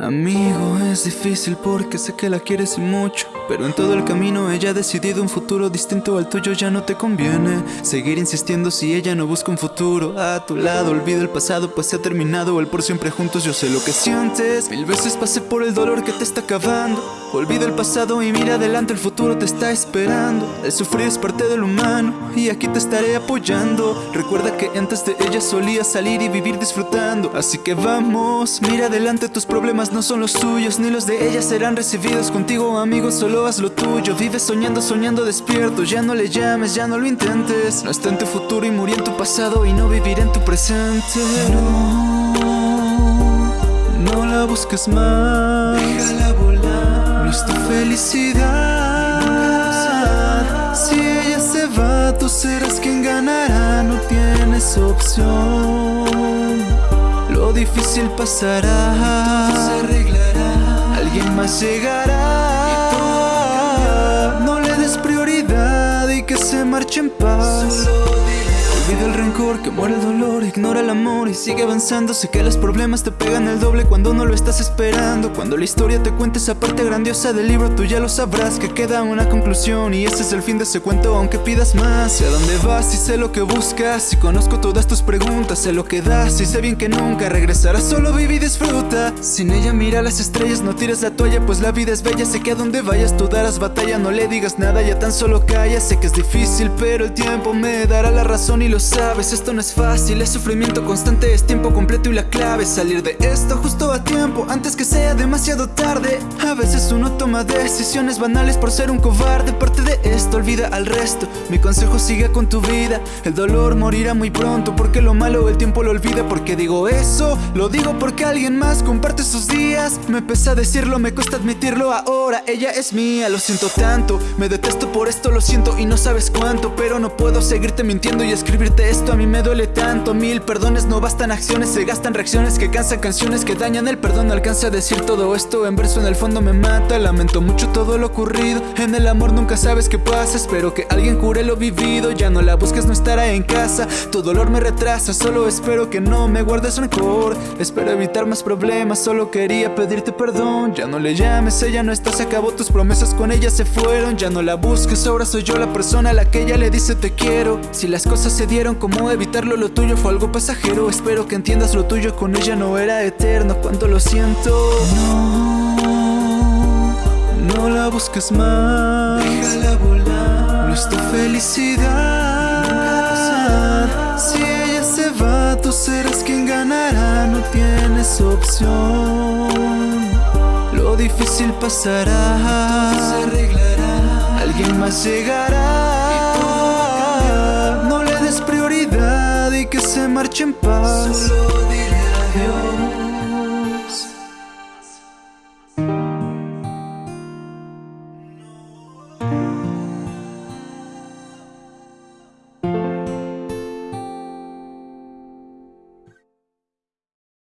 Amigo, es difícil porque sé que la quieres y mucho Pero en todo el camino ella ha decidido un futuro distinto al tuyo ya no te conviene Seguir insistiendo si ella no busca un futuro a tu lado. Olvida el pasado pues se ha terminado el por siempre juntos Yo sé lo que sientes. Mil veces pasé por el dolor que te está acabando. Olvida el pasado y mira adelante, el futuro te está esperando. El sufrir es parte del humano y aquí te estaré apoyando. Recuerda que antes de ella solía salir y vivir disfrutando Así que vamos, mira adelante, tus problemas no son los suyos Ni los de ella serán recibidos contigo amigo, solo haz lo tuyo. Vive soñando, soñando despierto, ya no le llames, ya no lo intentes. No está en tu futuro y murió en tu pasado y no vivirá en tu presente. No, no la busques más. Déjala volar. No es tu felicidad. Si ella se va, tú serás quien ganará. No tienes opción difícil pasará. Se arreglará. Alguien más llegará. No le des prioridad y que se marche en paz. Solo Olvida el rencor, que muere el dolor, ignora el amor y sigue avanzando. Sé que los problemas te pegan el doble cuando no lo estás esperando. Cuando la historia te cuente esa parte grandiosa del libro Tú ya lo sabrás que queda una conclusión. Y este es el fin de ese cuento aunque pidas más. Sé a dónde vas y sé lo que buscas. Y conozco todas tus preguntas, sé lo que das. Y sé bien que nunca regresarás, solo vive y disfruta. Sin ella mira las estrellas, no tires la toalla Pues la vida es bella, sé que a donde vayas tú darás batalla No le digas nada, ya tan solo calla. Sé que es difícil pero el tiempo me dará la razón y lo sabes Esto no es fácil, es sufrimiento constante, es tiempo completo y la clave es Salir de esto justo a tiempo, antes que sea demasiado tarde. A veces uno toma decisiones banales por ser un cobarde Parte de esto, olvida al resto. Mi consejo sigue con tu vida El dolor morirá muy pronto porque lo malo el tiempo lo olvida Porque digo eso, lo digo porque alguien más comparte sus días. Me pesa decirlo, me cuesta admitirlo ahora Ella es mía, lo siento tanto Me detesto por esto, lo siento y no sabes cuánto Pero no puedo seguirte mintiendo y esto a mí me duele tanto Mil perdones no bastan acciones, se gastan reacciones que cansan canciones que dañan El perdón no alcanza a decir todo esto en verso en el fondo me mata Lamento mucho todo lo ocurrido En el amor nunca sabes qué pasa Espero que alguien cure lo vivido Ya no la busques, no estará en casa Tu dolor me retrasa, solo espero que no me guardes rencor Espero evitar más problemas, solo quería pedirte perdón Ya no le llames, ella no está, se acabó tus promesas con ella se fueron Ya no la busques, ahora soy yo la persona a la que ella le dice te quiero Si las cosas se dieron como evitarlo, lo tuyo fue algo pasajero. Espero que entiendas lo tuyo con ella no era eterno. Cuánto lo siento. No, no la busques más. Déjala volar. No es tu felicidad. Si ella se va, tú serás quien ganará. No tienes opción. Lo difícil pasará. Se arreglará. Alguien más llegará No le des prioridad y que se marche en paz. Solo dile adiós